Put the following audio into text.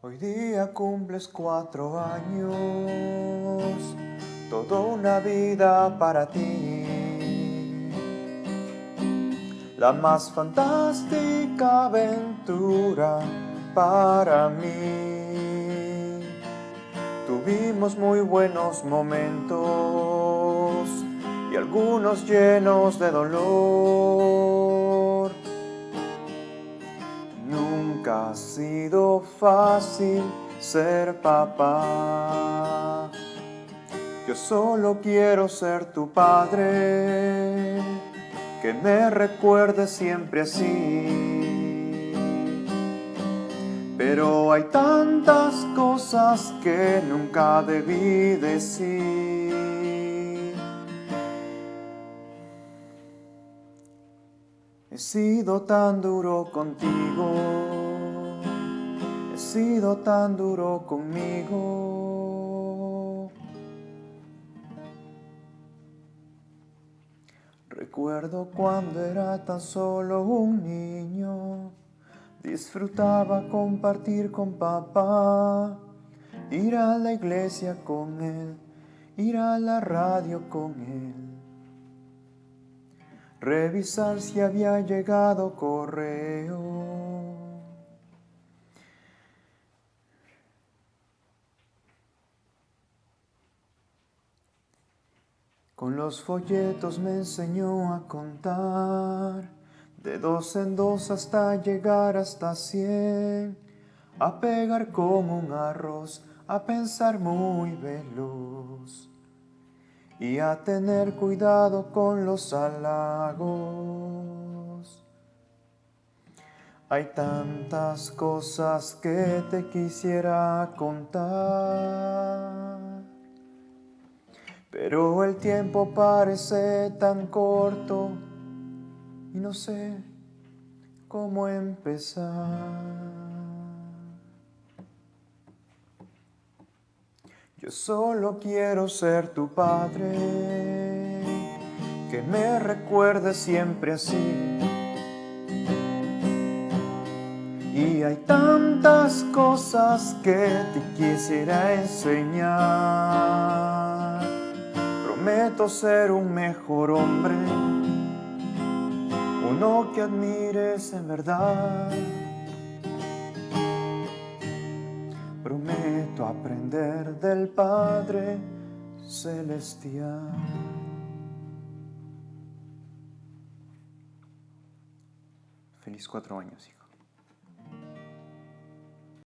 Hoy día cumples cuatro años, toda una vida para ti. La más fantástica aventura para mí. Tuvimos muy buenos momentos y algunos llenos de dolor. Ha sido fácil ser papá. Yo solo quiero ser tu padre, que me recuerde siempre así. Pero hay tantas cosas que nunca debí decir. He sido tan duro contigo, sido tan duro conmigo. Recuerdo cuando era tan solo un niño, disfrutaba compartir con papá, ir a la iglesia con él, ir a la radio con él revisar si había llegado correo. Con los folletos me enseñó a contar, de dos en dos hasta llegar hasta cien, a pegar como un arroz, a pensar muy veloz. Y a tener cuidado con los halagos. Hay tantas cosas que te quisiera contar, pero el tiempo parece tan corto y no sé cómo empezar. Yo solo quiero ser tu padre, que me recuerde siempre así. Y hay tantas cosas que te quisiera enseñar. Prometo ser un mejor hombre, uno que admires en verdad. Prometo aprender del Padre Celestial. Feliz cuatro años, hijo.